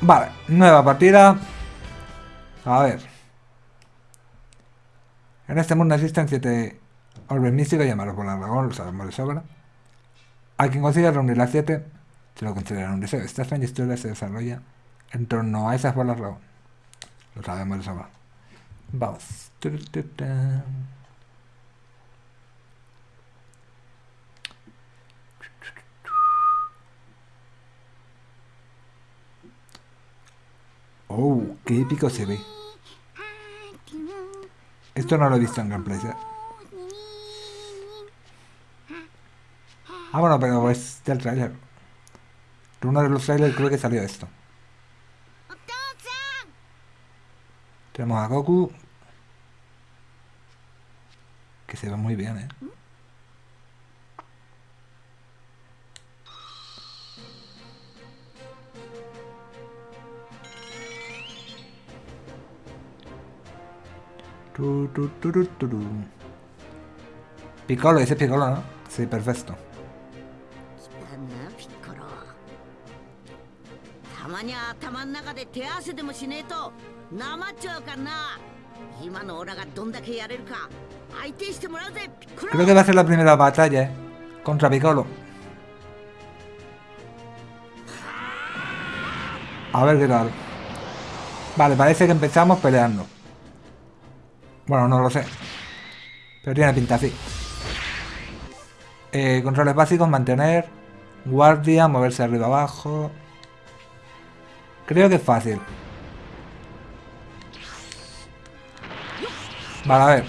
Vale, nueva partida. A ver. En este mundo existen siete orbes místicos llamados por la dragón, lo sabemos de sobra. A quien consiga reunir las siete, se lo considera un deseo. Esta extraña historia se desarrolla en torno a esas bolas dragón. Lo sabemos de sobra. Vamos. Oh, qué épico se ve. Esto no lo he visto en gameplay. ¿eh? Ah, bueno, pero es del trailer. Uno de los trailers creo que salió esto. Tenemos a Goku. Que se ve muy bien, ¿eh? Tu, tu, tu, Piccolo, dice Piccolo, ¿no? Sí, perfecto. Creo que va a ser la primera batalla, ¿eh? Contra Piccolo. A ver qué tal. Vale, parece que empezamos peleando. Bueno, no lo sé. Pero tiene pinta así. Eh, controles básicos, mantener. Guardia, moverse arriba abajo. Creo que es fácil. Vale, a ver.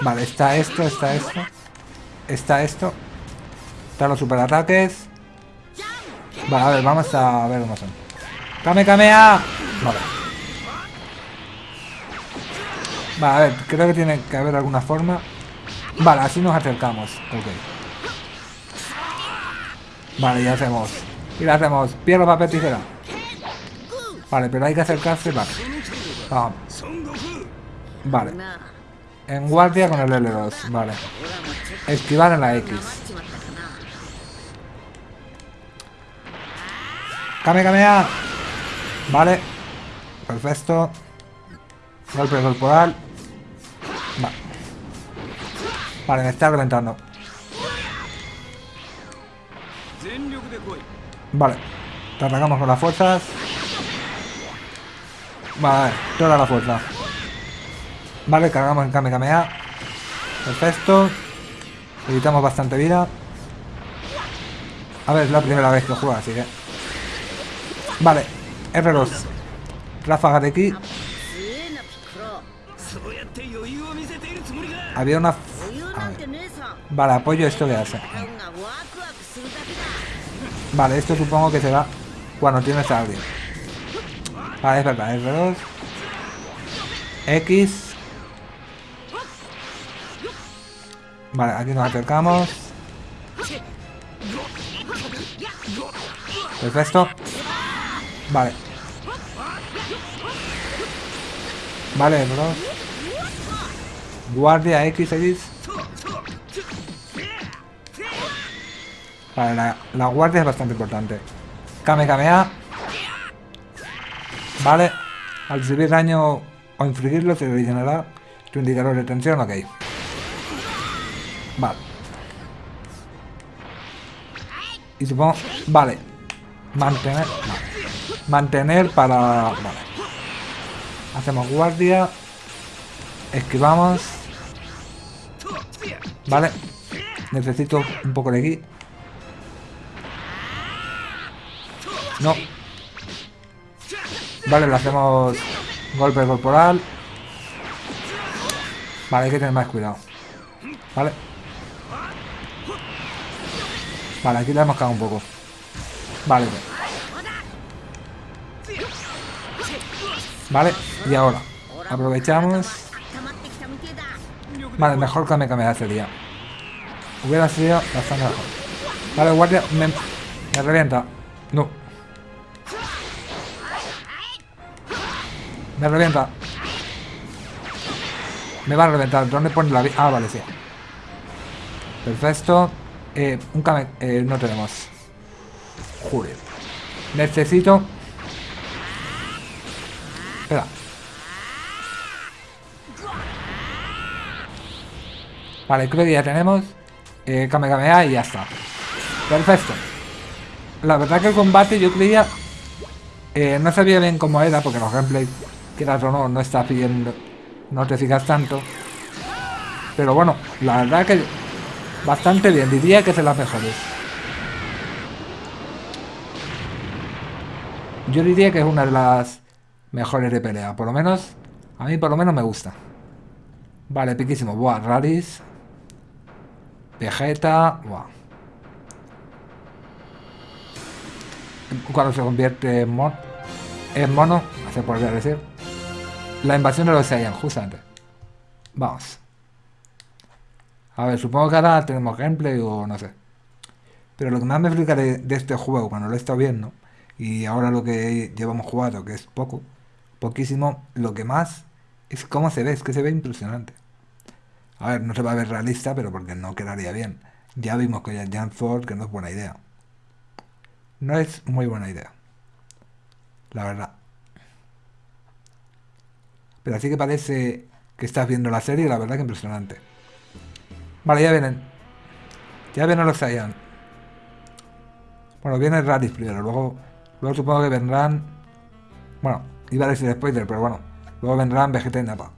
Vale, está esto, está esto. Está esto. Están los superataques. Vale, a ver, vamos a ver cómo son. ¡Kame, Kamea! Vale. Vale, a ver, creo que tiene que haber alguna forma. Vale, así nos acercamos. Ok. Vale, ya hacemos. Y la hacemos. Pierna, papel, tijera. Vale, pero hay que acercarse. Vale. Vamos. Vale. En guardia con el L2. Vale. Esquivar en la X. Kame, Kamea. Ah. Vale. Perfecto. Golpe corporal. Vale, me está reventando. Vale. Te atacamos con las fuerzas. Vale, toda la fuerza. Vale, cargamos en Kame Kamea. Perfecto. Evitamos bastante vida. A ver, es la primera vez que juega, así que... Vale, R2. Ráfaga de aquí Había una Vale, apoyo esto que hace. Vale, esto supongo que será cuando tienes a alguien. Vale, es verdad, es. X. Vale, aquí nos acercamos. Perfecto. Vale. Vale, bro. Guardia x XX. Vale, la, guardia es bastante importante. Kame Kamea. Vale. Al recibir daño o infligirlo se regenerará tu indicador de tensión. Ok. Vale. Y supongo... Vale. Mantener... Mantener para... Vale. Hacemos guardia. Esquivamos. Vale. Necesito un poco de aquí. No. Vale, le hacemos golpe corporal. Vale, hay que tener más cuidado. Vale. Vale, aquí le hemos cagado un poco. Vale. Vale, y ahora. Aprovechamos. Vale, mejor que me cambiara sería. Hubiera sido bastante mejor. Vale, guardia, me revienta. No. Me revienta. Me va a reventar. ¿Dónde pone la vida? Ah, vale, sí. Perfecto. Eh, un Kame... Eh, no tenemos. Joder. Necesito... Espera. Vale, creo que ya tenemos. Eh, Kamehameha y ya está. Perfecto. La verdad que el combate yo creía... eh, no sabía bien cómo era, porque los gameplays, quieras o no, no está pidiendo... No te fijas tanto. Pero bueno, la verdad que bastante bien. Diría que es de las mejores. Yo diría que es una de las mejores de pelea. Por lo menos, a mí por lo menos me gusta. Vale, piquísimo. Buah, Radis. Vegeta. Buah. Cuando se convierte en, en mono, se podría decir. La invasión de los Saiyan, justamente. Vamos. A ver, supongo que ahora tenemos gameplay o no sé. Pero lo que más me explica de, este juego cuando lo he estado viendo, y ahora lo que llevamos jugado, que es poco, poquísimo, lo que más es cómo se ve, es que se ve impresionante. A ver, no se va a ver realista, pero porque no quedaría bien. Ya vimos con Jan Ford que no es buena idea. No es muy buena idea. La verdad. Pero así que parece que estás viendo la serie, la verdad que impresionante. Vale, ya vienen. Ya vienen los Saiyan. Bueno, viene Raditz primero, luego, luego supongo que vendrán... Bueno, iba a decir spoiler, pero bueno. Luego vendrán Vegeta y Nappa.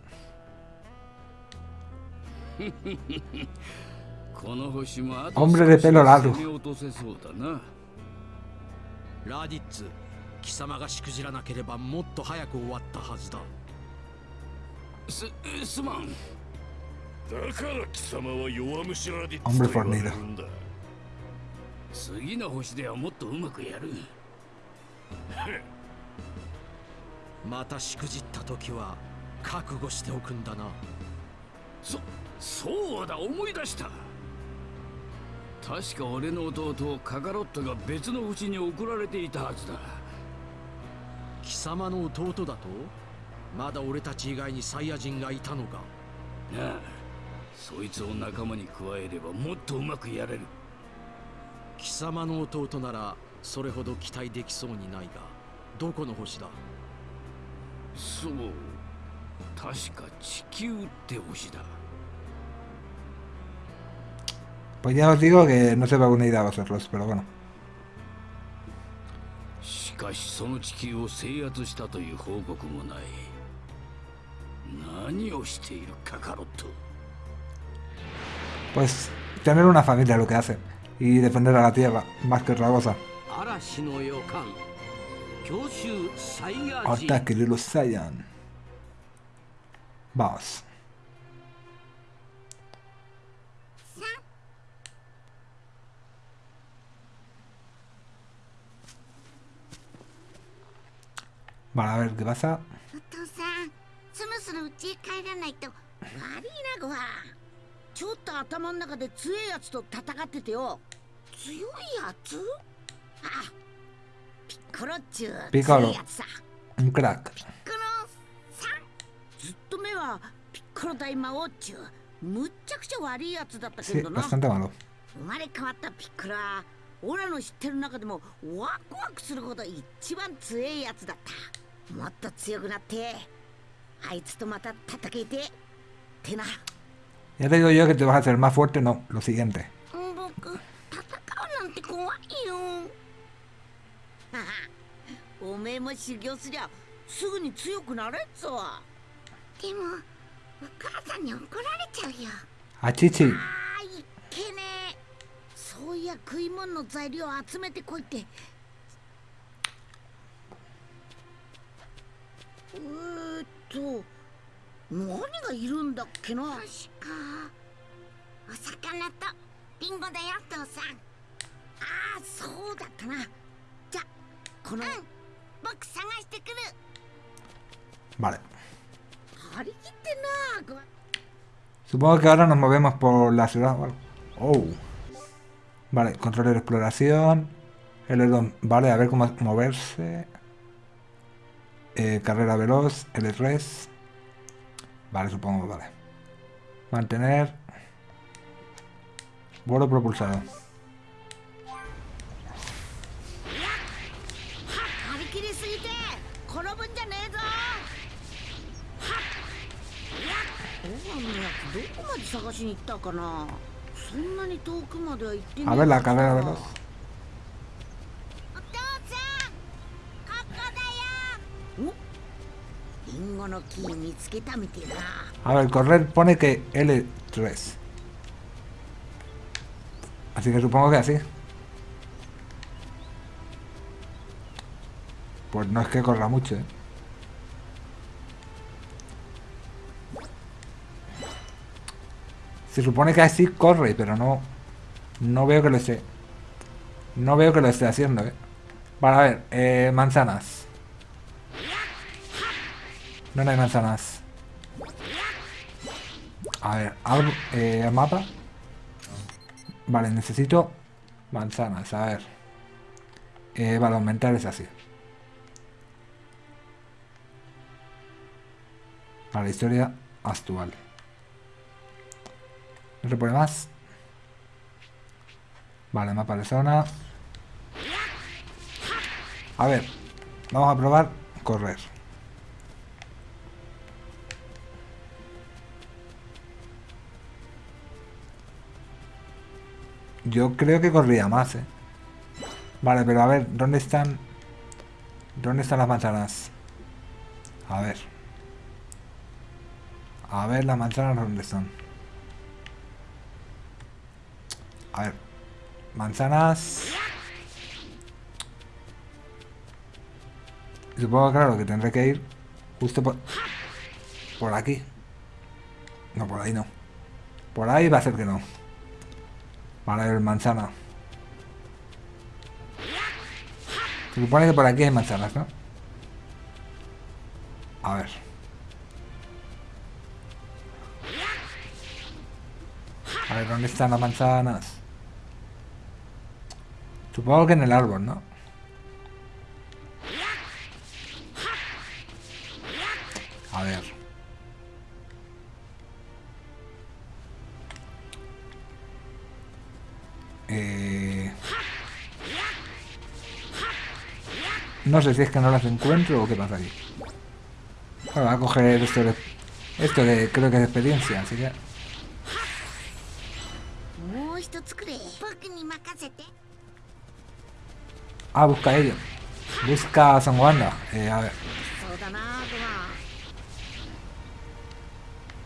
この星もあ Hombre de pelo largo 攻め落とせそうだなラディッツ貴様がしくじらなければもっと早く終わったはずだ すすまん。だから貴様は弱虫ラディッ Hombre ツと言われるんだ。次の星ではもっとうまくやる。またしくじった時は覚悟しておくんだな。そそうだ思い出した。確か俺の弟カカロットが別の星に送られていたはずだ。貴様の弟だと？まだ俺たち以外にサイヤ人がいたのか？なあそいつを仲間に加えればもっとうまくやれる。貴様の弟ならそれほど期待できそうにないがどこの星だ？そう確か地球って星だ。Pues ya os digo que no se va a unir a vosotros, pero bueno. しかしその地球を制圧したという報告もない Pues tener una familia lo que hace y defender a la tierra, más que otra cosa. Ataque de los Saiyan. Vamos. Vale, a ver qué pasa. そろそろ家へ帰らないと悪いなごはちょっと頭の中で強いやつと戦っててよ。強いやつ？あピッコロっちゅうピッコロ.ピッコロさん。ずっと目はピッコロ大魔王っちゅうむっちゃくちゃ悪いやつだったけどな.生まれ変わったピッコロはオラの知ってる中でもワクワクするほど一番強いやつだった。もっと強くなってあいつとまた戦いてってな。Ya te digo yo que te vas a hacer más fuerte, no, lo siguiente. A Chichi. そういや食い物の材料を集めてこいってえーっと何がいるんだっけな確かお魚とリンゴだよ父さんああそうだったなじゃこの、うん、僕探してくる Vale. 張り切ってなご Supongo que ahora nos movemos por la ciudad o algo. Oh. Vale, control de exploración. L2, vale, a ver cómo moverse. eh, carrera veloz, el res. Vale, supongo, vale. Mantener. Vuelo propulsado. A ver la carrera veloz. A ver, correr pone que L3. Así que supongo que así. Pues no es que corra mucho, ¿eh? Se supone que así corre, pero no... No veo que lo esté... No veo que lo esté haciendo, ¿eh? Vale, a ver, eh, manzanas. No, no hay manzanas. A ver, eh, mapa. Vale, necesito manzanas, a ver. Eh, vale, aumentar es así. Vale, historia actual. No se pone más. Vale, mapa de zona. A ver, vamos a probar correr. Yo creo que corría más, ¿eh? Vale, pero a ver, ¿dónde están? ¿Dónde están las manzanas? A ver. A ver las manzanas dónde están. A ver. Manzanas. Supongo, claro, que tendré que ir justo por... Por aquí. No, por ahí no. Por ahí va a ser que no. Vale, ver, manzana. Se supone que por aquí hay manzanas, ¿no? A ver. A ver, ¿dónde están las manzanas? Supongo que en el árbol, ¿no? No sé si es que no las encuentro o qué pasa aquí. Bueno, va a coger esto de, esto de, creo que de experiencia, así que... Ah, busca ello. Busca a San Wanda. Eh, a ver.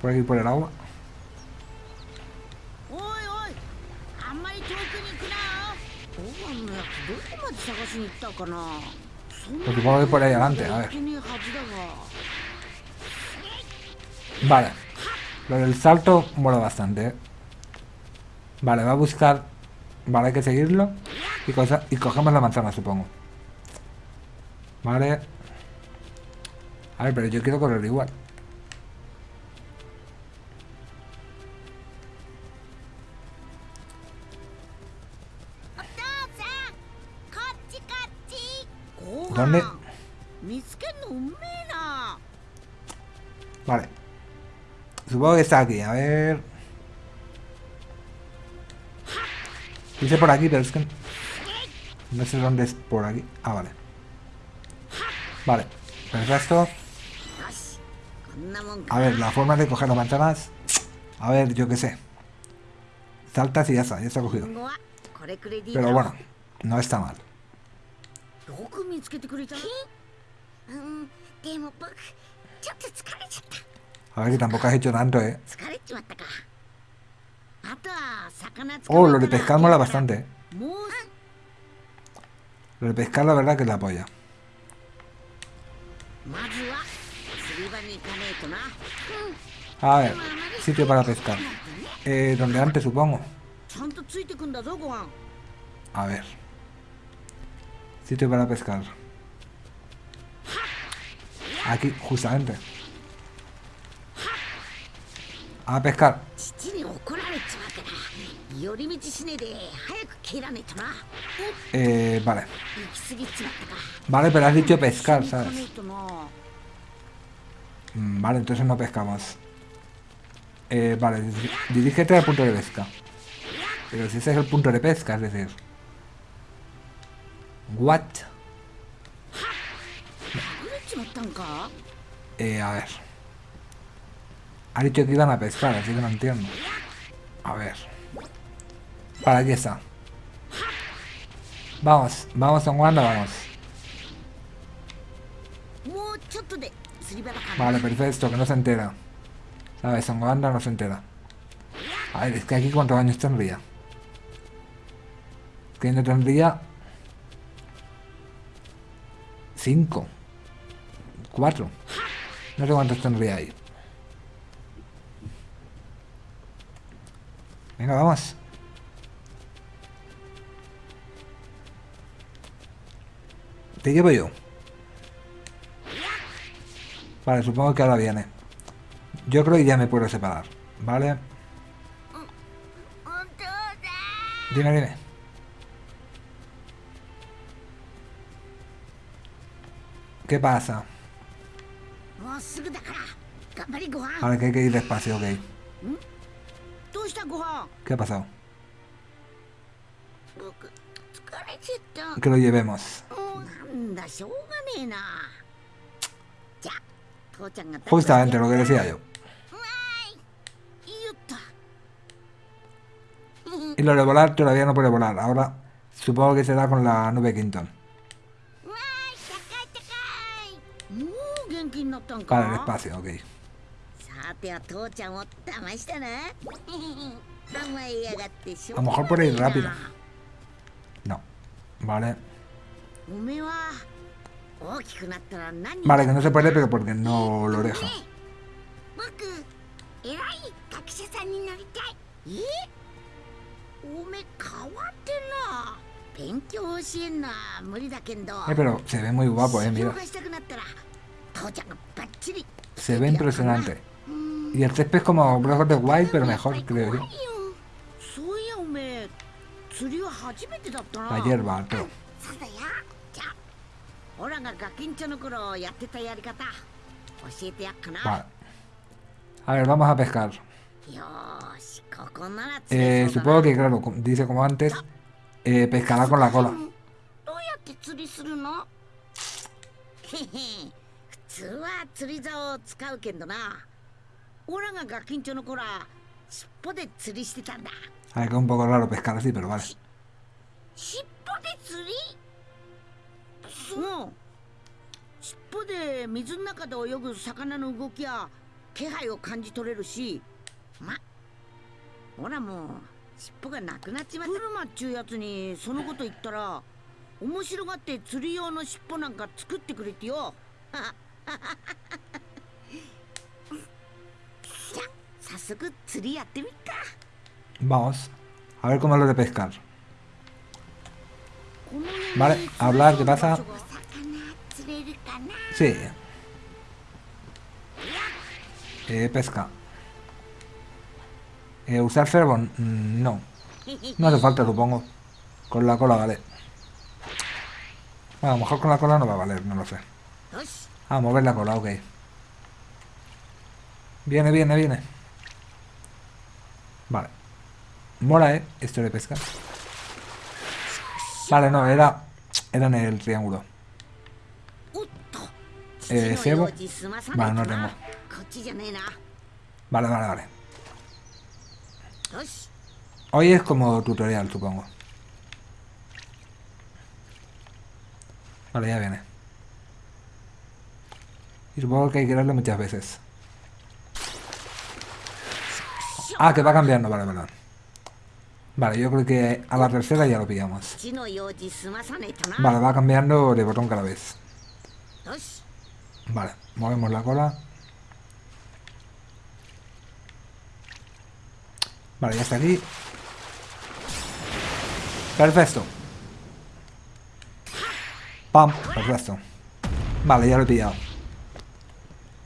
Por aquí, por el agua. Pues supongo que por ahí adelante, a ver. Vale. Lo del salto mola bastante. ¿eh? Vale, va a buscar... Vale, hay que seguirlo. Y, cosa... y cogemos la manzana, supongo. Vale. A ver, pero yo quiero correr igual. ¿Dónde? Vale. Supongo que está aquí, a ver... Dice por aquí, pero es que... No sé dónde es por aquí. Ah, vale. Vale. Perfecto. A ver, la forma de coger las manzanas... A ver, yo qué sé. Saltas y ya está, ya está cogido. Pero bueno, no está mal. よく見つけてくれたうんでも僕ちょっと疲れちゃった A ver que tampoco has hecho tanto, eh. 疲れちまったかあとは魚 Oh, lo de pescar mola bastante, eh. もう Lo de pescar, la verdad que es la polla. まずは釣り場に行かねえとな A ver, sitio para pescar. Eh, donde antes, supongo. ちゃんとついてくんだぞご飯 A ver. Sitio para pescar. Aquí, justamente. A pescar. Eh, vale. Vale, pero has dicho pescar, ¿sabes? Mm, vale, entonces no pescamos. Eh, vale, dirígete al punto de pesca. Pero si ese es el punto de pesca, es decir... What? Eh, a ver. Ha dicho que iban a pescar, así que no entiendo. A ver. Para aquí está. Vamos, vamos, Don Wanda, vamos. Vale, perfecto, que no se entera. Sabes, Don Wanda no se entera. A ver, es que aquí cuántos años tendría. Es Que no tendría 5 4 no sé cuántos tendría ahí. Venga vamos. Te llevo yo vale supongo que ahora viene. Yo creo que ya me puedo separar vale dime dime. ¿Qué pasa? Ahora que hay que ir despacio, ok. ¿Qué ha pasado? Que lo llevemos. Justamente lo que decía yo. Y lo de volar todavía no puede volar. Ahora supongo que será con la nube Quinton. Para el espacio, ok. A lo mejor por ir rápido. No. Vale. Vale, que no se puede, pero porque no lo deja. Eh, pero se ve muy guapo, eh, mira. Se ve impresionante. Y el césped es como Breath of the Wild, pero mejor, creo yo. La hierba, pero... Vale. A ver, vamos a pescar. Eh, supongo que, claro, dice como antes, eh, pescará con la cola. 通は釣り竿を使うけどな。オラがガキンチョの頃は尻尾で釣りしてたんだ。A ver, que es un poco raro pescar así, pero vale. 尻尾で釣り？そう。尻尾で水の中で泳ぐ魚の動きや気配を感じ取れるしまほらもう尻尾がなくなっちまった。ブルマっちゅうやつにそのこと言ったら面白がって釣り用の尻尾なんか作ってくれてよ Vamos, a ver cómo es lo de pescar. Vale, hablar, ¿qué pasa? Sí. Eh, pesca. Eh, ¿Usar Ferbon? Mm, no. No hace falta, supongo. Con la cola vale. Bueno, a lo mejor con la cola no va a valer, no lo sé. A mover la cola, ok. Viene, viene, viene. Vale. Mola, ¿eh? Esto de pesca. Vale, no, era... Era en el triángulo. Eh, cebo. Vale, no tengo. Vale, vale, vale. Hoy es como tutorial, supongo. Vale, ya viene. Y supongo que hay que darle muchas veces. Ah, que va cambiando, vale, vale. Vale, yo creo que a la tercera ya lo pillamos. Vale, va cambiando de botón cada vez. Vale, movemos la cola. Vale, ya está aquí. Perfecto. Pam, perfecto. Vale, ya lo he pillado.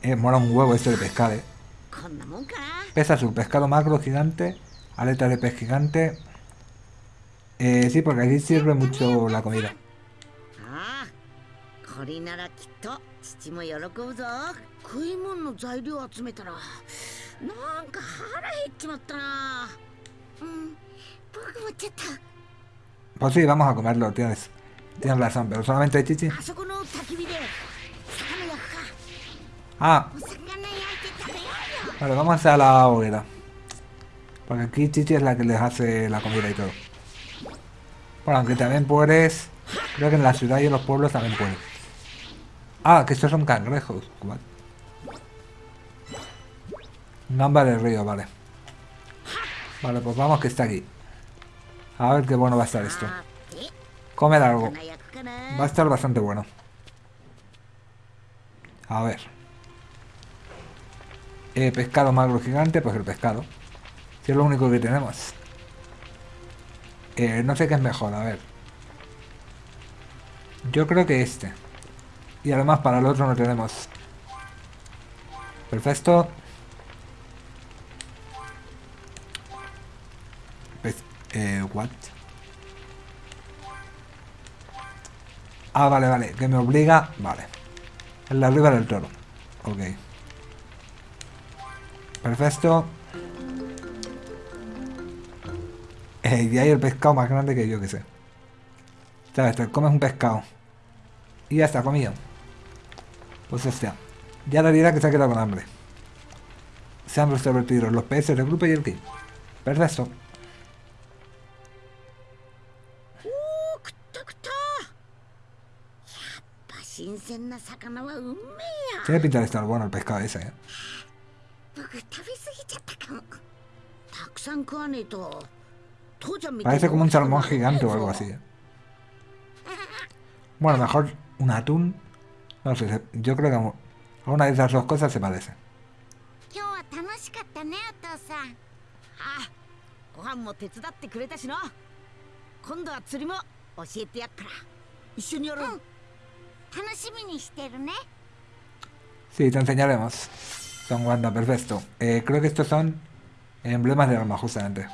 Eh, mola un huevo esto de pescar, eh. Pesa su pescado macro gigante, aleta de pez gigante. Eh, sí, porque así sirve mucho la comida. Pues sí, vamos a comerlo, tienes, tienes razón, pero solamente hay chichi. Ah. Vale, vamos a la hoguera. Porque aquí Chichi es la que les hace la comida y todo. Bueno, aunque también puedes... Creo que en la ciudad y en los pueblos también puedes. Ah, que estos son cangrejos. Vale. Namba del río, vale. Vale, pues vamos que está aquí. A ver qué bueno va a estar esto. Comer algo. Va a estar bastante bueno. A ver. Eh, pescado magro gigante, pues el pescado. Si es lo único que tenemos. Eh, no sé qué es mejor, a ver. Yo creo que este. Y además para el otro no tenemos. Perfecto. Pes- eh, what? Ah, vale, vale. Que me obliga... Vale. En la riba del toro. Ok. Perfecto. Y hay el pescado más grande que yo que sé. Sabes, te comes un pescado. Y ya está, comido. Pues hostia. Ya la dirá que se ha quedado con hambre. Se han resolvido los peces del grupo y el kit. Perfecto. Tiene pinta de bueno el pescado ese, eh 僕食べ過ぎちゃったかもたくさん食わねえと父ちゃんみ Parece como un salmón 大きく gigante な o る algo ぞ así. ¿eh? Bueno, mejor un atún. No sé, se- yo creo que a a una de esas dos cosas se parece. 今日は楽しかったねお父さんああご飯も手伝ってくれたしな今度は釣りも教えてやっから一緒にやろう、楽しみにしてるね Sí, te enseñaremos. Son Wanda, perfecto. Eh, creo que estos son emblemas de arma, justamente.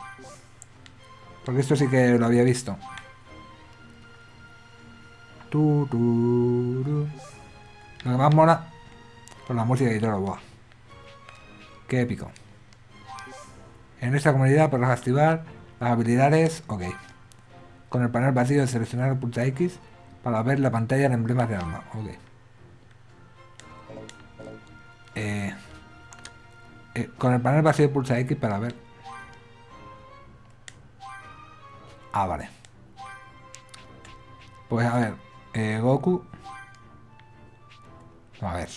Porque esto sí que lo había visto. Lo que más mola, por la música y todo, buah. Qué épico. En esta comunidad podrás activar las habilidades, ok. Con el panel vacío seleccionar el pulsa X para ver la pantalla de emblemas de arma, ok. Eh, eh, con el panel vacío pulsa X para ver. Ah, vale. Pues a ver, eh, Goku. A ver.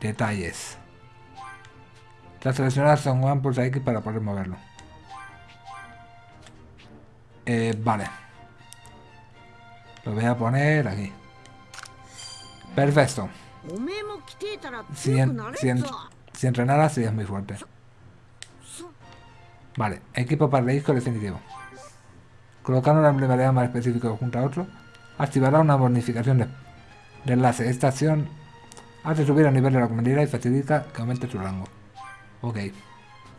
Detalles. Tras seleccionar Son Gohan pulsa X para poder moverlo. Eh, vale. Lo voy a poner aquí. Perfecto. おめえも来てえたら Si, 強く en- なれ si, ん en- ぞ si entrenara serías muy fuerte. Vale, equipo para el disco definitivo. Colocar un emblema de arma específico junto a otro activará una bonificación de, de enlace. Esta acción hace subir el nivel de la comunidad y facilita que aumente su rango. Ok.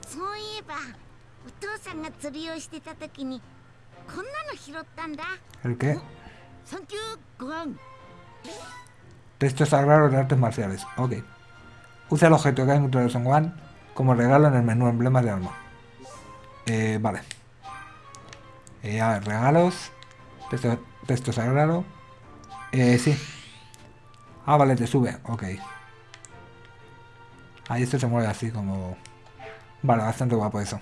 そういえばお父さんが釣りをしてた時にこんなの拾ったんだ Texto sagrado de artes marciales. Ok. Usa el objeto que hay dentro de Son Gohan como regalo en el menú emblemas de arma. Eh, vale. Eh, a ver, regalos. Texto, texto sagrado. Eh, sí. Ah, vale, te sube. Ok. Ahí esto se mueve así como... Vale, bastante guapo eso.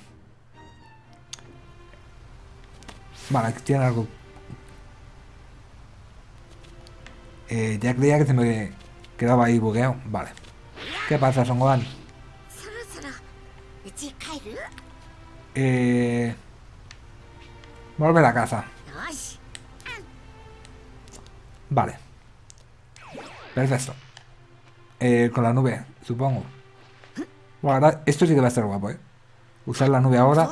Vale, tiene algo Eh, ya creía que se me quedaba ahí bugueado. Vale. ¿Qué pasa, Son Gohan? Eh... Volver a casa. Vale. Perfecto. Eh, con la nube, supongo. Bueno, ahora, esto sí que va a ser guapo, ¿eh? Usar la nube ahora.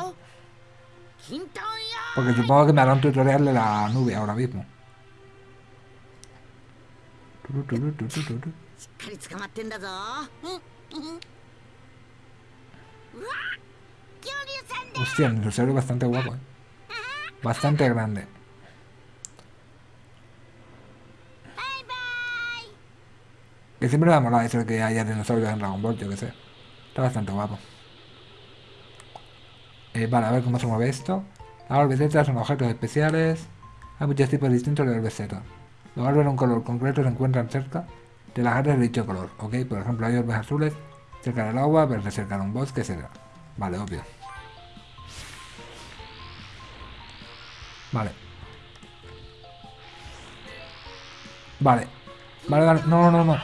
Porque supongo que me hará un tutorial de la nube ahora mismo. しっかり捕まってんだぞうわ恐竜さんだ Hostia, el dinosaurio es bastante guapo, ¿eh? Bastante grande. バイバイ Que siempre me ha molado eso de que haya dinosaurios en Dragon Ball, yo que sé. Está bastante guapo. Eh, vale, a ver cómo se mueve esto. Ahora besetas son objetos especiales. Hay muchos tipos distintos de besetas. Los árboles de un color concreto se encuentran cerca de las áreas de dicho color, ¿ok? Por ejemplo, hay orbes azules cerca del agua, verde cerca de un bosque, etc. Vale, obvio. Vale. Vale. Vale. No, no, no. no.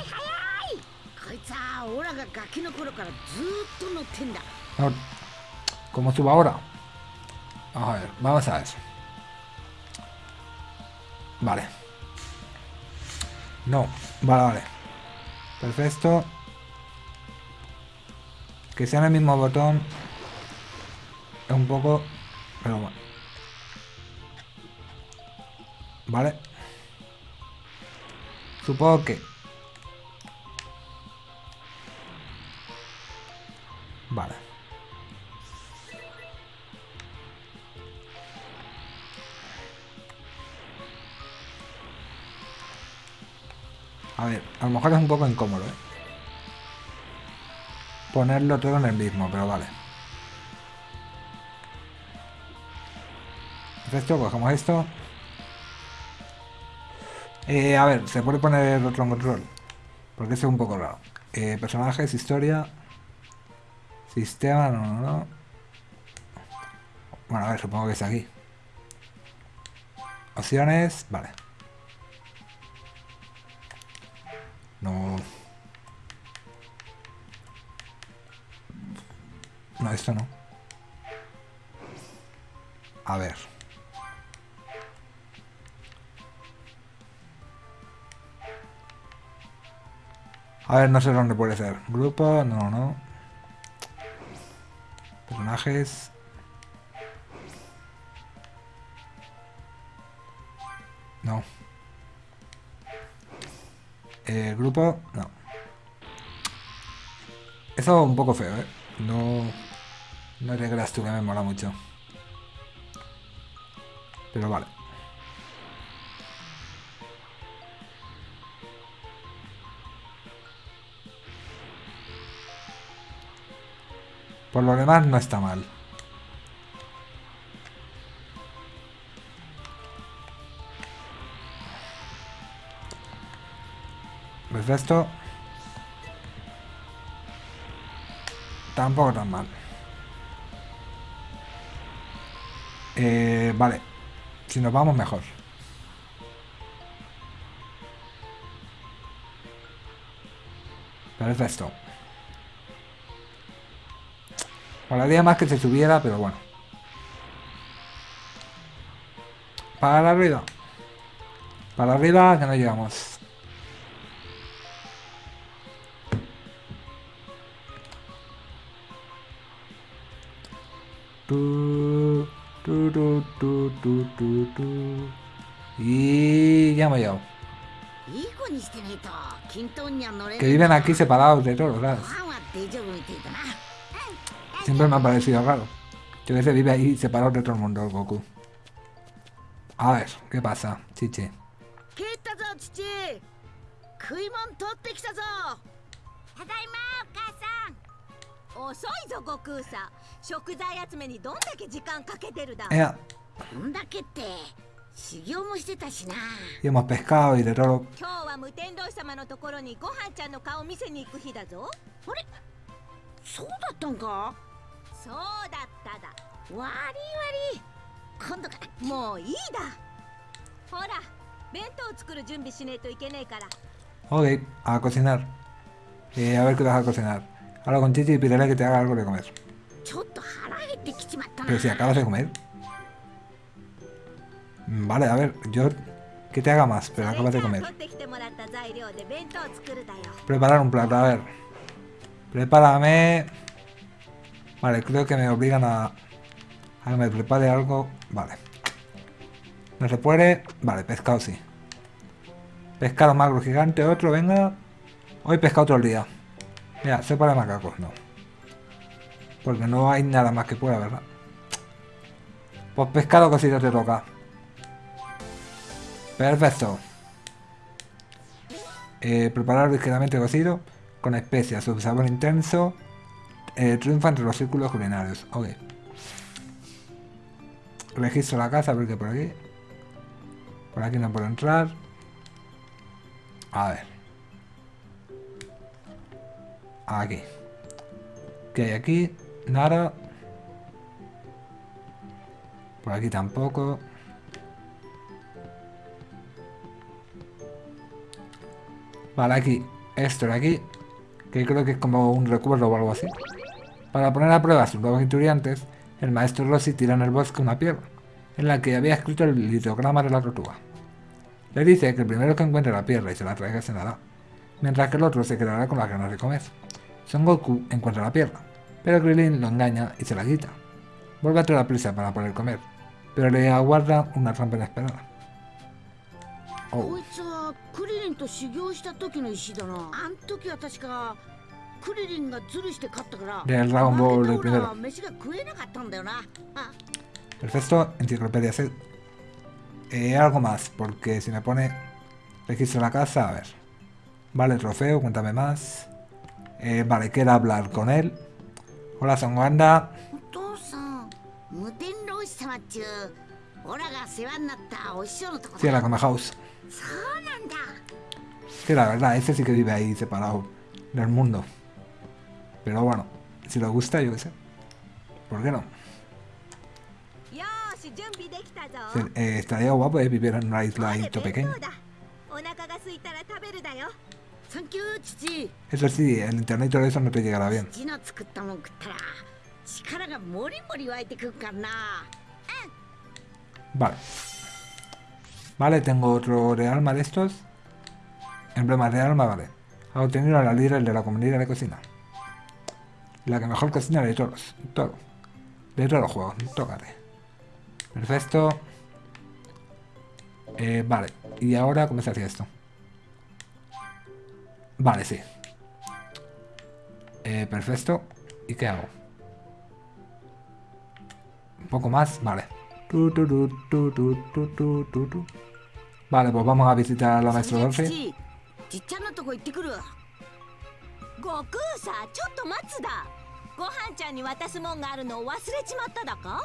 ¿Cómo subo ahora? Vamos a ver, vamos a eso. Vale. No, vale, vale. Perfecto. Que sea en el mismo botón. Es un poco... Pero bueno. Vale. Supongo que... Vale. A ver, a lo mejor es un poco incómodo, ¿eh? Ponerlo todo en el mismo, pero vale. Perfecto, cogemos esto. Eh, a ver, se puede poner otro control. Porque eso es un poco raro. Eh, personajes, historia. Sistema, no, no, no. Bueno, a ver, supongo que es aquí. Opciones, vale. No. No, esto no. A ver. A ver, no sé dónde puede ser. Grupo, no, no. Personajes. No. Eh, grupo, no. Eso un poco feo, ¿eh? No... No te creas tú que me mola mucho. Pero vale. Por lo demás no está mal. ¿Ves esto? Tampoco tan mal. Eh, vale. Si nos vamos mejor. Perfecto. Molaría más que se subiera, pero bueno. Para arriba. Para arriba que no llegamos. Y ya me he. Que viven aquí separados de todos, ¿sabes? Siempre me ha parecido raro. Que a veces vive ahí separado de todo el mundo, Goku. A ver, ¿qué pasa, chiche? Eh, こんだけって修行もしてたしな。今日は無天道様のところにご飯ちゃんの顔見せに行く日だぞ。あれ？そうだったんか？そうだっただ。わりわ。今度からもういいだ。ほら弁当を作る準備しないといけないから。オーケー。ち。ょっと腹減ってきちまった。Vale, a ver, yo... Que te haga más, pero acabas de comer. Preparar un plato, a ver. Prepárame... Vale, creo que me obligan a... A que me prepare algo... Vale. No se puede... Vale, pescado sí. Pescado magro gigante, otro, venga. Hoy pesca otro día. Mira, sepa de macacos, no. Porque no hay nada más que pueda, ¿verdad? Pues pescado casi no te toca. Perfecto. Eh, ligeramente cocido con especias, su sabor intenso. eh, triunfa entre los círculos culinarios. Ok. Registro la casa, porque por aquí. Por aquí no puedo entrar. A ver. Aquí. ¿Qué hay aquí? Nada. Por aquí tampoco. Vale, aquí. Esto de aquí. Que creo que es como un recuerdo o algo así. Para poner a prueba a sus nuevos estudiantes, el maestro Rossi tira en el bosque una piedra, en la que había escrito el litograma de la tortuga. Le dice que el primero que encuentre la piedra y se la traiga se dará, mientras que el otro se quedará con las ganas de comer. Son Goku encuentra la piedra, pero Krillin lo engaña y se la quita. Vuelve a toda prisa para poder comer, pero le aguarda una trampa inesperada. こ Oh, いつはクリリンと修行した時の石だなあん時は確かクリリンがズルして勝ったから del Dragon Ball 負 el けたオラ primero. は飯が食えなかったんだよなあ Perfecto, enciclopedia set. Eh, algo más, porque si me pone registro la casa, a ver. Vale, trofeo, cuéntame más. Eh, vale, quiero hablar con él. Hola, Son Wanda. お父さん無天老師様っちゅうオラが世話になったお師匠のとこ Sí, だ la Come House. Que la verdad, ese sí que vive ahí separado del mundo. Pero bueno, si le gusta, yo qué sé. ¿Por qué no? Eh, estaría guapo de vivir en una isladito pequeño. Eso sí, el internet y todo eso no te llegará bien. Vale. Vale, tengo otro de alma de estos. Emblemas de alma, vale. Ha obtenido a la líder de la comunidad de cocina. La que mejor cocina de todos. Todo. De todos los juegos. Tócate. Perfecto. Eh, vale. Y ahora, ¿cómo se hacía esto? Vale, sí. Eh, perfecto. ¿Y qué hago? Un poco más, vale. Tu, tu, tu, Vale, pues vamos a visitar a la maestra Dolphy. Goku, sa, chotto matsu da. Gohan-chan ni watasu mon ga aru no wasure chimatta da ka?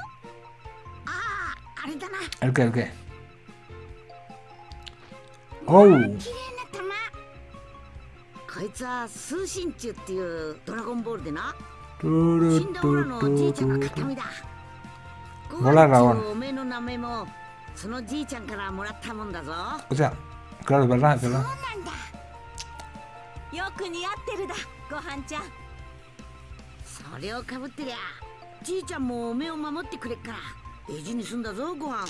Ah, are da na. ¿El qué, el qué? Oh. こいつは通信中っていうドラゴンボールでな。死んだオラのおじいちゃんが形見だ。ゴララオン。おめの名前もそのじいちゃんからもらったもんだぞ O sea, claro, es verdad, es そう verdad. なんだよく似合ってるだご飯ちゃんそれをかぶってりゃじいちゃんもおめえを守ってくれっから大事にすんだぞご飯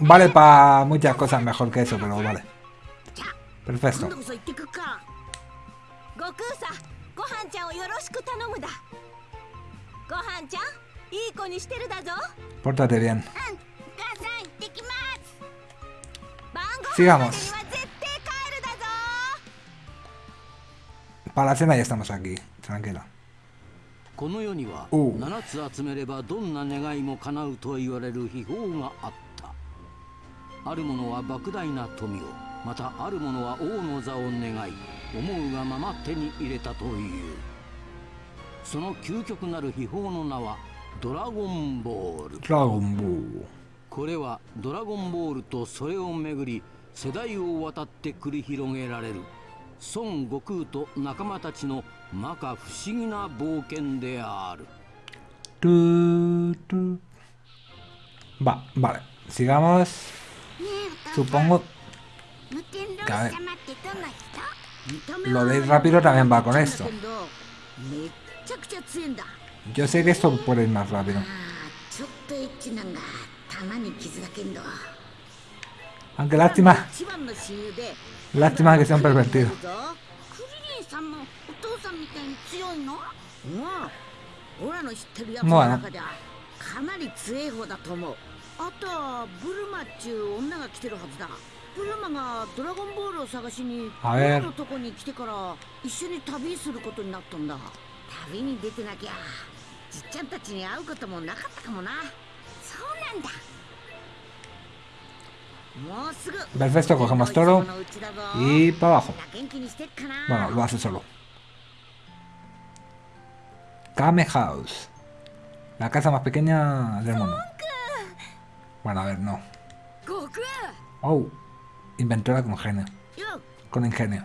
Vale para muchas cosas mejor que eso, pero vale. Perfecto. さご飯ちゃんをよろしく頼むだご飯ちゃんいい子にしてるだぞ Pórtate bien. うん母さん行ってきます晩ご飯までには Sigamos. 絶対帰るだぞ Para la cena ya estamos aquí. Tranquila. この世にはおう7つ集めればどんな願いも叶うと言われる秘宝があったある者は莫大な富をまたある者は王の座を願い思うがまま手に入れたというその究極なる秘宝の名はドラゴンボール Dragon Ball. これはドラゴンボールとそれをめぐり世代を渡って繰り広げられる孫悟空と仲間たちの摩訶不思議な冒険である. Va, vale. Sigamos. Supongo 無天老師 a 様 ver ってどんな人見た目 Lo は de ir rápido también va con esto. Yo sé que esto puede ir más rápido. Anche Lazima. Lazima che sempre ティー。クリリンさんもうなかなり強い方だと思う。あとはブルマっちゅう女が来てるはずだ。ブルマがドラゴンボールを探しに俺のとこに来てから一緒に旅することになったんだ。旅に出てなきゃじっちゃんたちに会うこともなかったかもな。そうなんだ。Perfecto, coge más toro. Y para abajo. Bueno, lo hace solo. Kame House. La casa más pequeña del mundo. Bueno, a ver, no. Oh. Inventora con genio. Con ingenio.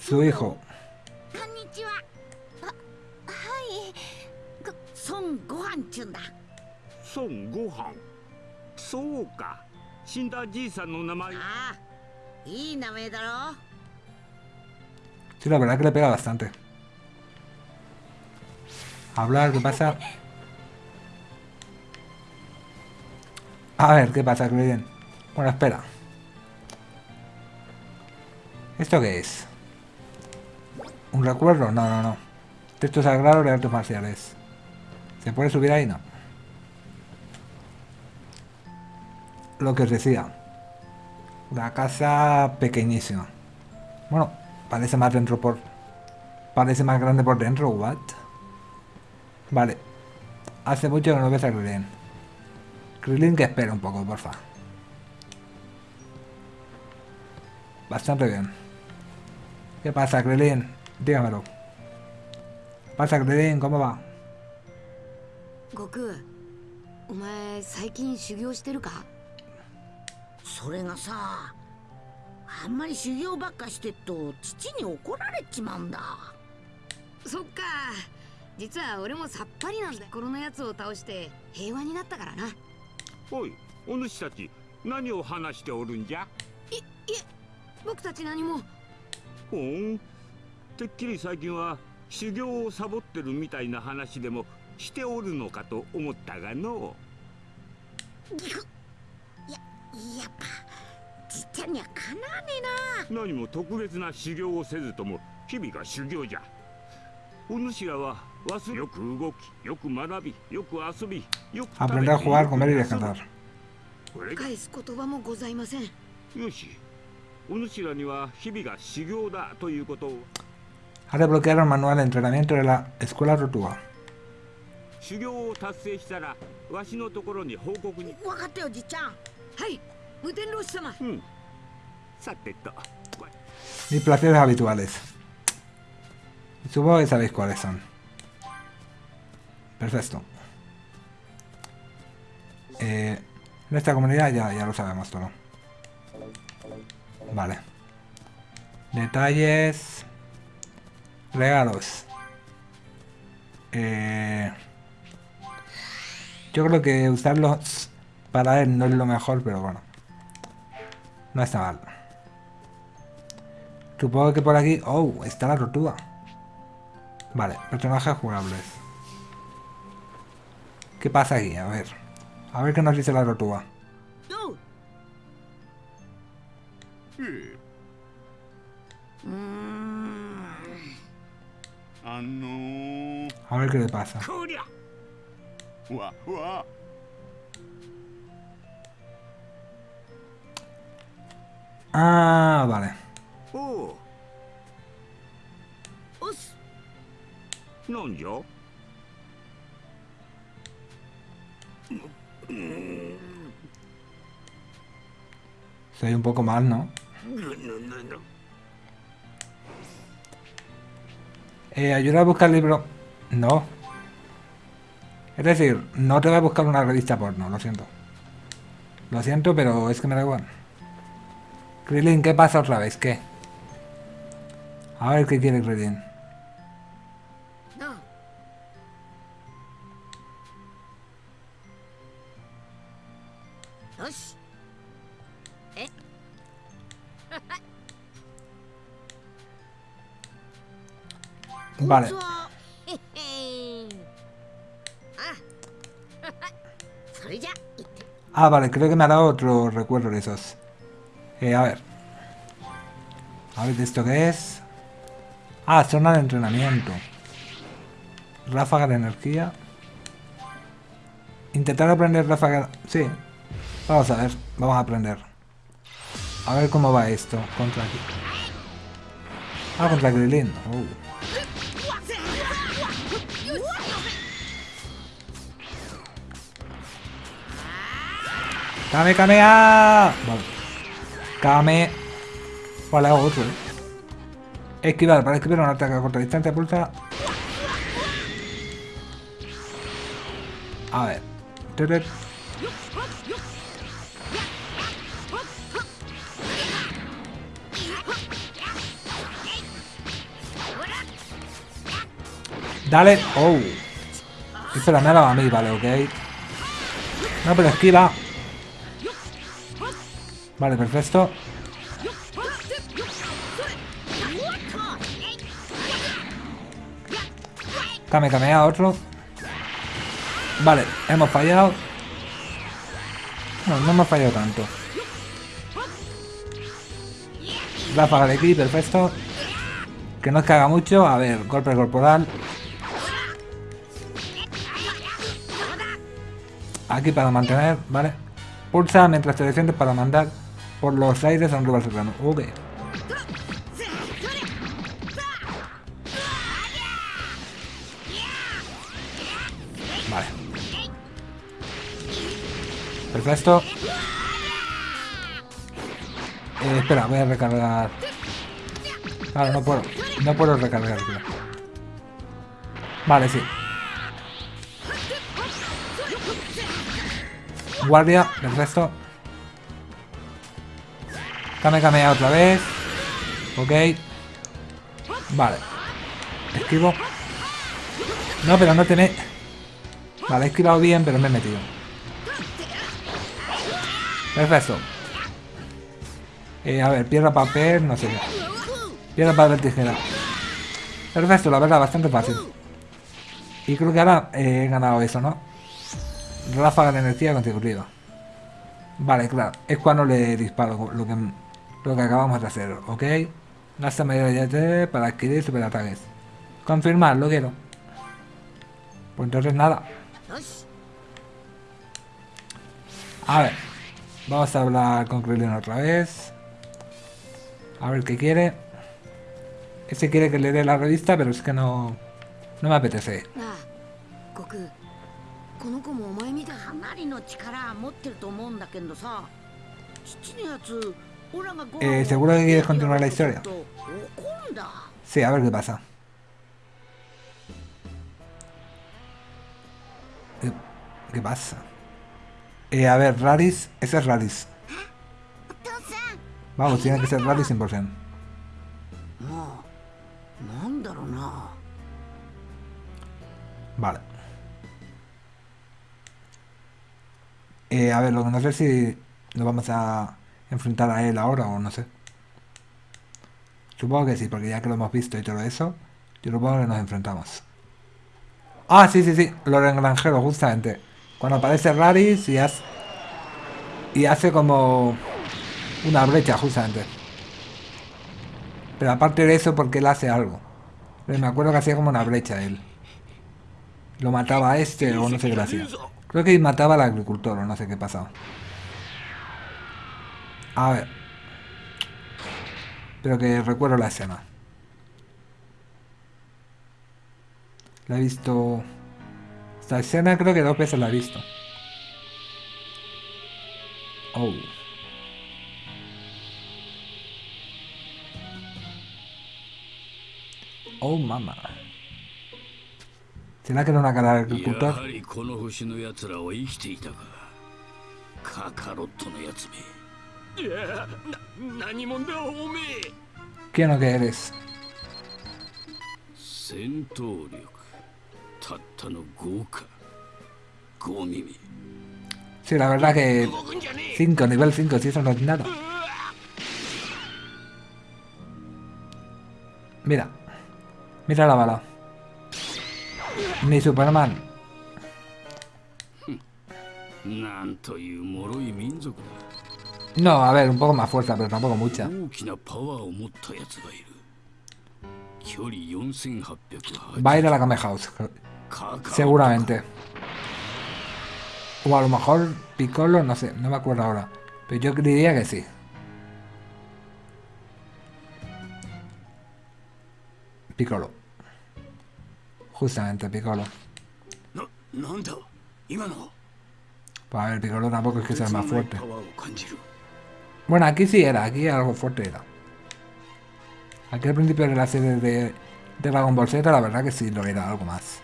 Su hijo. こんにちははい孫悟飯ちゅんだ孫悟飯そうか死んだじいさんの名前ああいい名前だろ Sí, la verdad que le pega bastante. Hablar, ¿qué pasa? A ver, ¿qué pasa, Krillin? Bueno, espera. ¿Esto qué es? ¿Un recuerdo? No, no, no. Texto sagrado de artes marciales. ¿Se puede subir ahí? No. Lo que os decía. La casa pequeñísima. Bueno, parece más dentro por... Parece más grande por dentro, what? Vale. Hace mucho que no ves a Krillin. Krillin que espera un poco, porfa. Bastante bien. ¿Qué pasa, Krillin? Dígamelo. ¿Qué pasa, Krillin? ¿Cómo va? 悟空お前最近修行してるか？それがさあんまり修行ばっかしてっと父に怒られちまうんだそっか実は俺もさっぱりなんだこのやつを倒して平和になったからなおいお主たち何を話しておるんじゃ？僕たち何もほんてっきり最近は修行をサボってるみたいな話でもしておるのかと思ったがのややっぱじっちゃんにはかなわねえな。何も特別な修行をせずとも日々が修行じゃ。お主らは忘れよく動きよく学びよく遊びよく jugar, comer y descansar. これが返す言葉もございません。よしお主らには日々が修行だということを a desbloquear el manual de entrenamiento de la Escuela Rotua. Mis placeres habituales. Supongo que sabéis cuáles son. Perfecto. Eh, en esta comunidad ya, ya lo sabemos todo. Vale. Detalles. Regalos. Eh, yo creo que usarlos para él no es lo mejor, pero bueno. No está mal. Supongo que por aquí... ¡Oh! Está la tortuga. Vale, personajes jugables. ¿Qué pasa aquí? A ver. A ver qué nos dice la tortuga. Ah, A ver qué le pasa. Ah, vale. Uh. No yo. Soy un poco mal, ¿no? No, no, no, no. Eh, ayuda a buscar libro. No. Es decir, no te voy a buscar una revista porno, lo siento. Lo siento, pero es que me da igual. Krillin, ¿qué pasa otra vez? ¿Qué? A ver qué quiere Krillin. Vale. Ah, vale, creo que me ha dado otro recuerdo de esos. Eh, a ver. A ver, esto qué es? Ah, zona de entrenamiento. Ráfaga de energía. Intentar aprender ráfaga... Sí. Vamos a ver, vamos a aprender. A ver cómo va esto contra aquí. Ah, contra Grilin. Oh. ¡Kame, Kame! ¡Ah! Vale. Kame. Vale, hago otro, eh. Esquivar. Para esquivar un ataque a corta distancia, pulsa. A ver. Dale. Oh. Espera, me ha dado a mí, vale, ok. No, pero esquiva. Vale, perfecto. Kame, a otro. Vale, hemos fallado. No, no hemos fallado tanto. Ráfaga de aquí, perfecto. Que no haga mucho. A ver, golpe corporal. Aquí para mantener, ¿vale? Pulsa mientras te defiendes para mandar por los aires a un rival cercano. Ok. Vale. Perfecto. Eh, espera, voy a recargar. Claro, no puedo. No puedo recargar, Vale, sí. Guardia, resto Kame Kamea otra vez. Ok. Vale. Esquivo. No, pero no tiene... Vale, he esquivado bien, pero me he metido. Perfecto. Eh, a ver, piedra, papel, no sé qué. Piedra, papel, tijera. Perfecto, la verdad, bastante fácil. Y creo que ahora he ganado eso, ¿no? Ráfaga de energía consecutiva. Vale, claro. Es cuando le disparo lo que, lo que acabamos de hacer, ¿ok? Gasta media de para adquirir superataques. Confirmar, lo quiero. Pues entonces nada. A ver. Vamos a hablar con Krillin otra vez. A ver qué quiere. Ese quiere que le dé la revista, pero es que no... No me apetece. Eh, ¿Seguro que quieres continuar la historia? Sí, a ver qué pasa. ¿Qué, pasa? Eh, a ver, Radis, ese es Radis. Vamos, tiene que ser Radis 100%. Vale. Eh, a ver, lo que no sé si lo vamos a enfrentar a él ahora o no sé. Supongo que sí, porque ya que lo hemos visto y todo eso, yo supongo que nos enfrentamos. Ah, sí, sí, sí, los engranjeros, justamente. Cuando aparece Raris y hace, y hace como una brecha, justamente. Pero aparte de eso, porque él hace algo. me acuerdo que hacía como una brecha él. Lo mataba a este o no sé qué hacía. Creo que mataba al agricultor o no sé qué pasaba. A ver. Pero que recuerdo la escena. La he visto... Esta escena creo que dos veces la he visto. Oh. Oh, mamá. ¿Será que era una cara de agricultor? この星の奴らは生きていたかカカロットのやつめ ¿Qué no que eres? Sí, la verdad que 5, nivel 5, si eso no es nada. Mira. Mira la bala. Ni Superman. Nanto y muro y minzo. No, a ver, un poco más fuerza, pero tampoco mucha. Va a ir a la Kame House. Seguramente. O a lo mejor Piccolo, no sé, no me acuerdo ahora. Pero yo diría que sí. Piccolo. Justamente, Piccolo. Pues a ver, Piccolo tampoco es que sea más fuerte. Bueno, aquí sí era, aquí algo fuerte era. Aquí al principio de la serie de, Dragon Ball Z, la verdad que sí lo era algo más.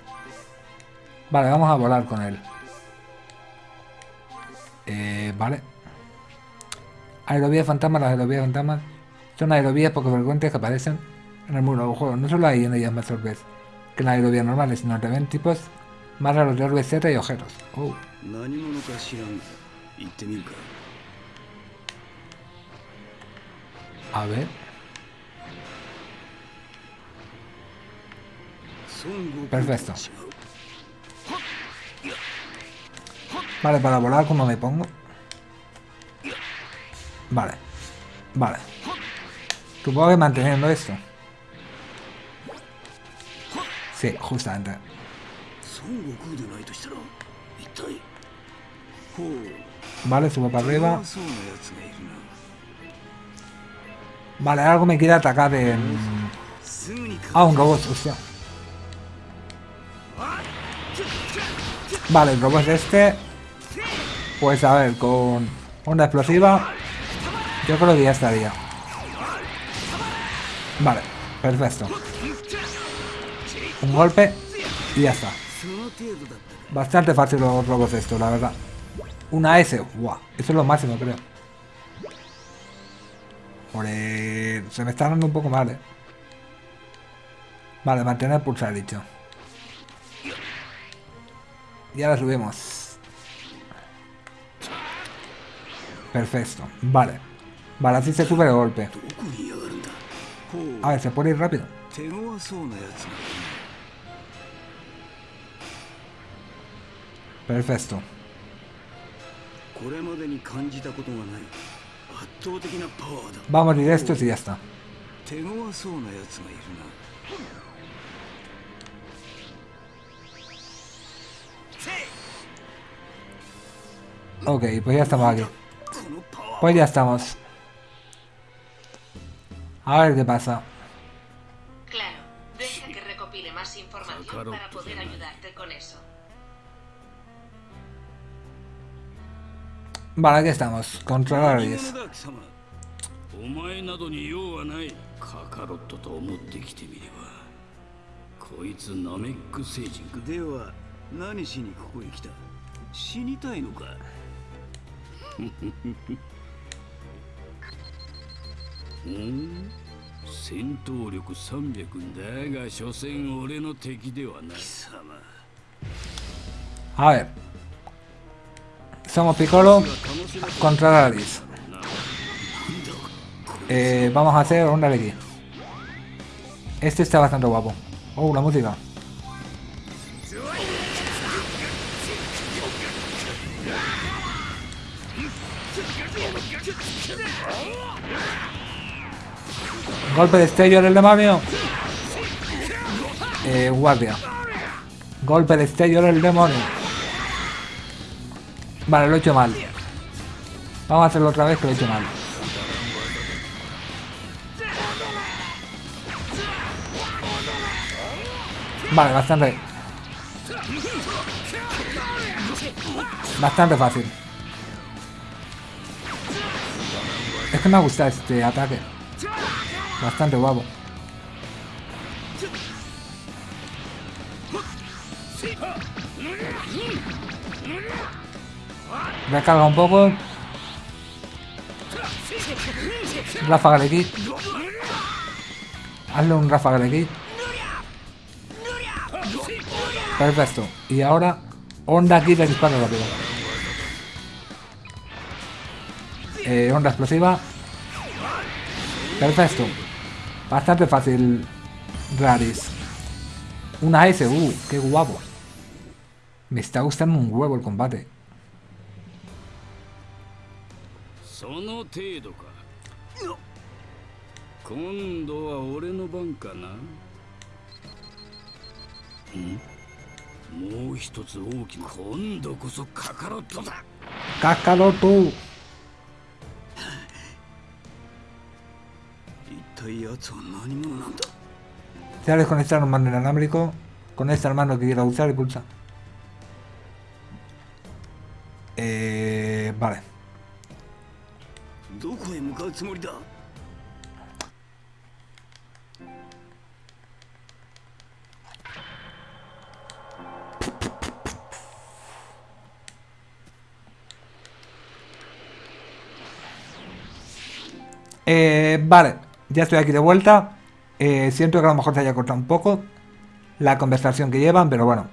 Vale, vamos a volar con él. Eh, vale. Aerovías fantasmas, las aerovías fantasmas son aerovías poco frecuentes que aparecen en el mundo del juego. No solo hay en ellas más orbes que en las aerovías normales, sino también tipos más raros de orbes Z y ojeros. Oh. A ver. Perfecto. Vale, para volar, ¿cómo me pongo? Vale. Vale. Supongo que manteniendo esto. Sí, justamente. Vale, subo para arriba. Vale, algo me quiere atacar en... Ah, un robot, hostia. Vale, el robot este... Pues a ver, con onda explosiva... Yo creo que ya estaría. Vale, perfecto. Un golpe y ya está. Bastante fácil los robots esto, la verdad. Una S, wow, eso es lo máximo creo. Se me está dando un poco mal, eh. Vale, mantener pulsar dicho. Y ahora subimos. Perfecto, vale. Vale, así se sube de golpe. A ver, se puede ir rápido. Perfecto. Vamos directos y ya está. Ok, pues ya estamos aquí. Pues ya estamos. A ver qué pasa. Claro, deja que recopile más información para poder ayudarte Vale, aquí estamos. Controlar 10. お前などに用はないカカロットと思ってきてみればこいつナメック星人かでは何しにここへ来た死にたいのかうん戦闘力300だが所詮俺の敵ではない貴様 A ver. Somos Piccolo contra Laris. Eh, vamos a hacer un aquí. Este está bastante guapo. Oh, la música. Golpe de estello del demonio. Eh, guardia. Golpe de estello del demonio. Vale, lo he hecho mal. Vamos a hacerlo otra vez que lo he hecho mal. Vale, bastante. Bastante fácil. Es que me gusta este ataque. Bastante guapo. Recarga un poco. Ráfaga de kit. Hazle un ráfaga de kit. Perfecto. Y ahora, onda aquí de disparo rápido. Eh, onda explosiva. Perfecto. Bastante fácil, Raris. Una S, uh, qué guapo. Me está gustando un huevo el combate. その程度か今度は俺の番かなんもう一つ大きな今度こそカカロットだカカロット Se ha desconectado el mando inalámbrico. Conecta el mando que quiera usar y pulsa. Eh, vale. Eh, vale ya estoy aquí de vuelta. Eh, siento que a lo mejor se haya cortado un poco la conversación que llevan, pero bueno.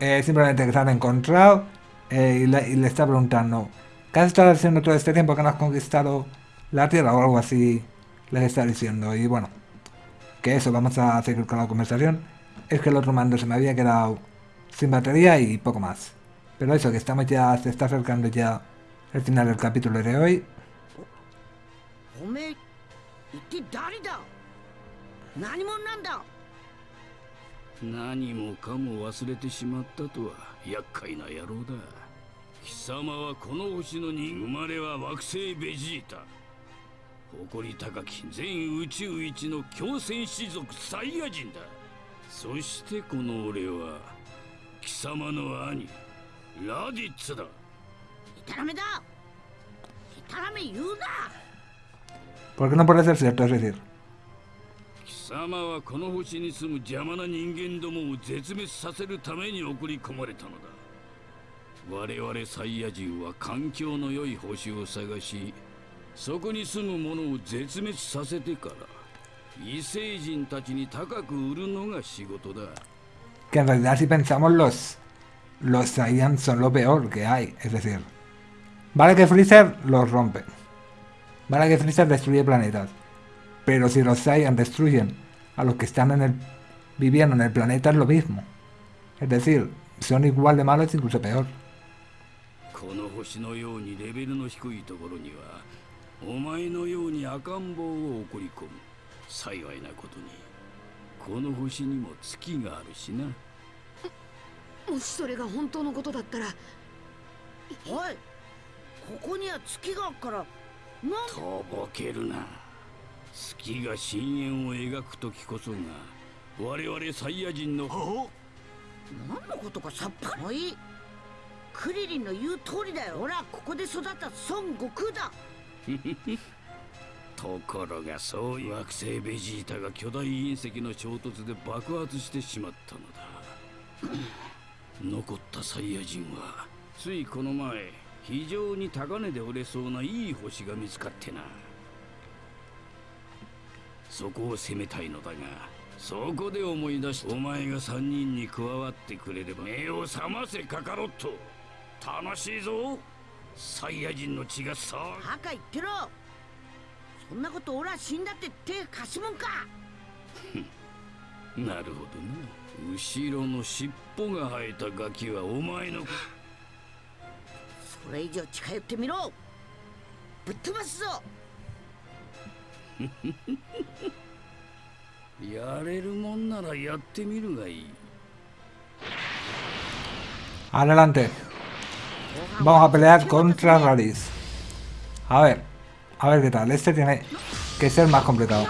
Eh, simplemente que se han encontrado y, le, y, le, está preguntando, ¿qué has estado haciendo todo este tiempo que no has conquistado la Tierra o algo así? Les está diciendo. Y bueno, que eso, vamos a seguir con la conversación. Es que el otro mando se me había quedado sin batería y poco más. Pero eso, que estamos ya, se está acercando ya el final del capítulo de hoy. 誇り高き全宇宙一の強戦士族サイヤ人だ。そしてこの俺は貴様の兄ラディッツだ。タラメだ。タラメ言うな。¿Por qué no ser cierto? Es decir, 貴様はこの星に住む邪魔な人間どもを絶滅させるために送り込まれたのだ。我々サイヤ人は環境の良い星を探しそこに住む者を絶滅させてから異星人たちに高く売るのが仕事だ que en realidad si pensamos los los Saiyans son lo peor que hay, es decir, vale que Freezer los rompe, vale que Freezer destruye planetas, Pero si los Saiyan destruyen a los que están en el viviendo en el planeta es lo mismo. Es decir, son igual de malos, incluso peor. この星のようにレベルの低いところには お前のように赤ん坊を送り込む。幸いなことにこの星にも月があるしな。もしそれが本当のことだったら。おいここには月があるから。なんとぼけるな。月が深淵を描く時こそが我々サイヤ人の何のことかさっぱり。いい。クリリンの言う通りだよ。俺はここで育った孫悟空だ ところがそういう惑星ベジータが巨大隕石の衝突で爆発してしまったのだ。残ったサイヤ人はついこの前非常に高値で売れそうないい星が見つかってな。そこを攻めたいのだがそこで思い出したお前が3人に加わってくれれば目を覚ませカカロット。楽しいぞ。サイヤ人の血がさバカ言ってろ。そんなこと俺は死んだって手貸しもんか。なるほどな。後ろの尻尾が生えたガキはお前のそれ以上近寄ってみろ。ぶっ飛ばすぞ。Adelante. Vamos a pelear contra Raditz. A ver. A ver qué tal. Este tiene que ser más complicado.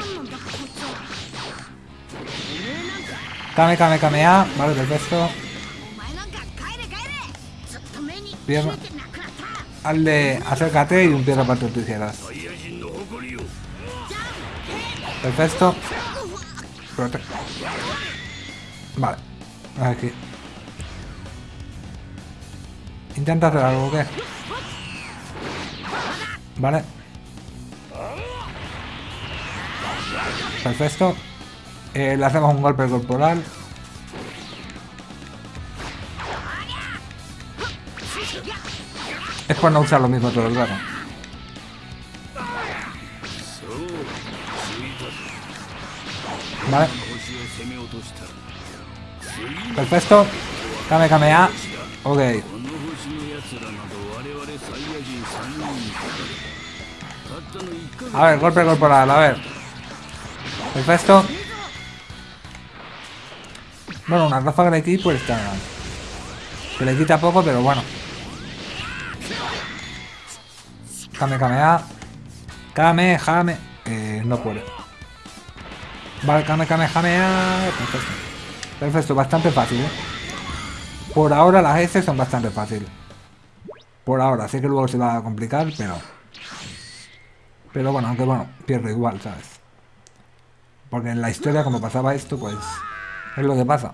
Kame, kame, kamea. Vale, perfecto. Bien. Hazle, acércate y un piedra para tus tijeras. Perfecto. Vale. Aquí. Intenta hacer algo, ¿qué? Vale. Perfecto. Eh, le hacemos un golpe corporal. Es por no usar lo mismo todo el rato. Vale. Perfecto. Kame Kamea. Ok. A ver, golpe corporal, a ver. Perfecto. Bueno, una ráfaga de aquí pues está... Se le quita poco, pero bueno. Kame Kamea. Kame, Jame. Eh, no puede. Vale, Kame Kamehameha. Perfecto. Perfecto, bastante fácil, ¿eh? Por ahora las S son bastante fáciles. Por ahora, sé que luego se va a complicar, pero... Pero bueno, aunque bueno, pierdo igual, ¿sabes? Porque en la historia, como pasaba esto, pues... Es lo que pasa.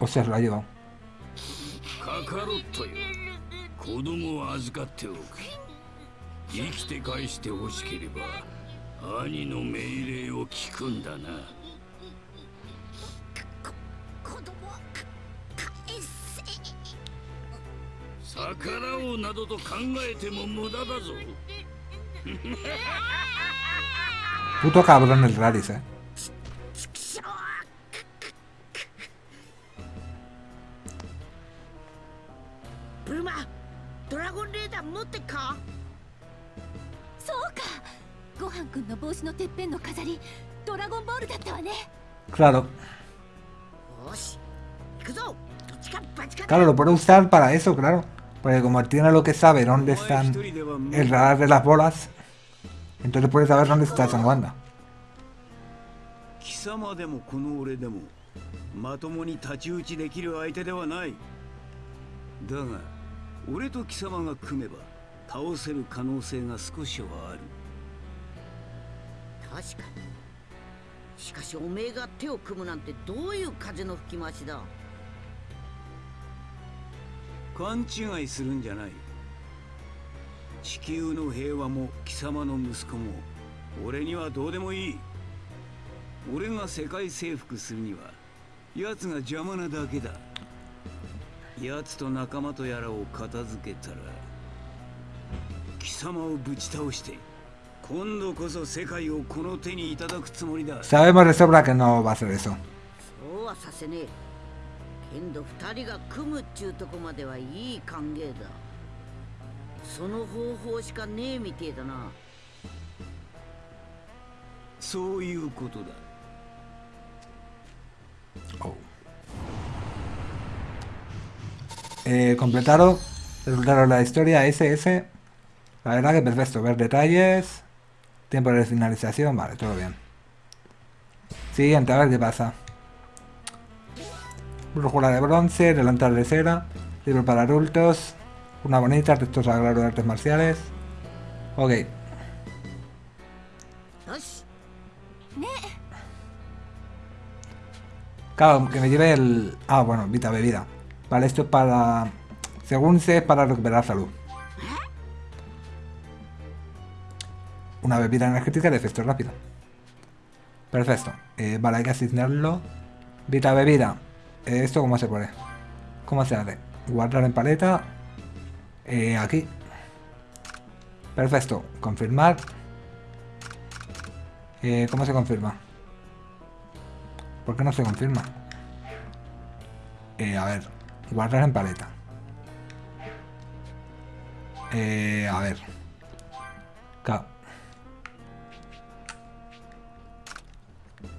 O sea, lo ha llevado. からおうなどと考えても無駄だぞ Puto cabrón el Radis, eh. Pluma, Dragon Raider, ¿mote ka? Soka. Gohan kun no boushi no teppen no kazari, Dragon Ball datta wa ne. Claro. Claro, lo puede usar para eso, claro. Porque como tiene lo que sabe dónde están el radar de las bolas, entonces puede saber dónde está San Wanda. 貴様でもこの俺でもまともに太刀打ちできる相手ではないだが俺と貴様が組めば倒せる可能性が少しはある確かにしかしおめえが手を組むなんてどういう風の吹き回しだ勘違いするんじゃない。地球の平和も貴様の息子も俺にはどうでもいい。俺が世界征服するには奴が邪魔なだけだ。奴と仲間とやらを片付けたら貴様をぶち倒して今度こそ世界をこの手にいただくつもりだ。Sabemos de sobra que no va a hacer eso. そうはさせねえけんど二人が組むっちゅうとこまではいい歓迎だその方法しかねえみてえだなそういうことだ Eh, completaron, resultaron la historia SS. La verdad que perfecto, ver detalles. Tiempo de finalización, vale, todo bien. Siguiente, a ver qué pasa. Brújula de bronce, delantal de cera, libro para adultos, una bonita, texto sagrado de artes marciales. Ok, claro, que me lleve el... Ah, bueno, Vita Bebida. Vale, esto es para... Según sé, es para recuperar salud. Una bebida energética de efecto rápido. Perfecto. Eh, vale, hay que asignarlo. Vita Bebida. Eh, ¿Esto cómo se pone? ¿Cómo se hace? Guardar en paleta. Eh, aquí. Perfecto. Confirmar. Eh, ¿Cómo se confirma? ¿Por qué no se confirma? Eh, a ver. Guardar en paleta. Eh, a ver. Ca-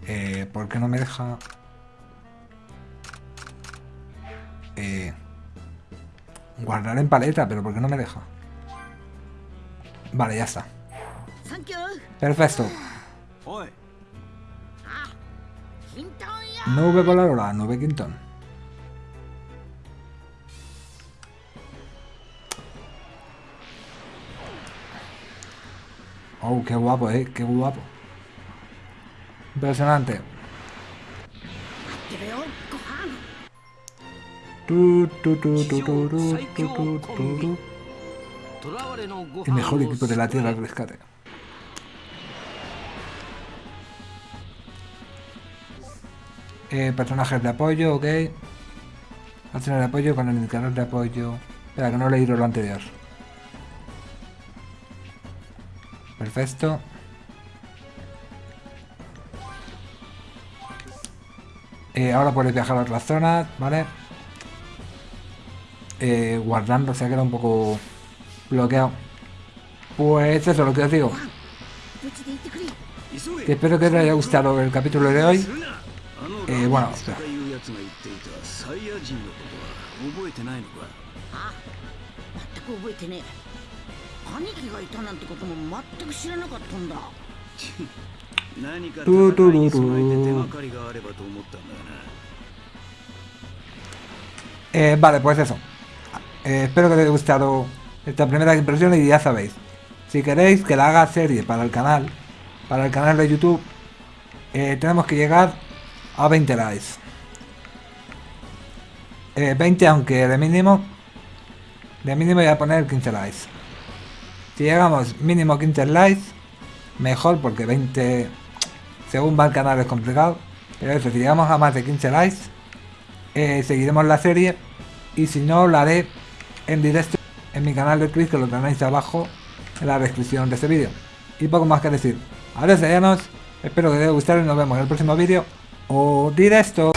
Eh, ¿Por qué no me deja? Eh, guardar en paleta, pero ¿por qué no me deja? Vale, ya está. Perfecto. Nube voladora, nube quintón. Oh, qué guapo, eh, qué guapo. Impresionante. El 飯 mejor を equipo de la Tierra al rescate. Eh, personajes de apoyo, ok. Acciones de apoyo con el indicador de apoyo. Espera, que no he leído lo anterior. Perfecto. Eh, ahora puedes viajar a otras zonas, ¿vale? eh, guardando, se ha quedado un poco bloqueado. Pues eso es lo que os digo. Espero que os haya gustado el capítulo de hoy. Eh, bueno, eh, vale, pues eso. Eh, espero que os haya gustado esta primera impresión y ya sabéis. Si queréis que la haga serie para el canal, para el canal de YouTube, eh, tenemos que llegar a 20 likes. 20 aunque de mínimo. de mínimo voy a poner 15 likes. Si llegamos mínimo 15 likes, mejor porque 20 según va el canal es complicado. Pero eso, si llegamos a más de 15 likes, eh, seguiremos la serie. Y si no, lo haré en directo en mi canal de Twitch, que lo tenéis abajo en la descripción de este vídeo. Y poco más que decir. Ahora sellanos, espero que os haya gustado y nos vemos en el próximo vídeo o directo.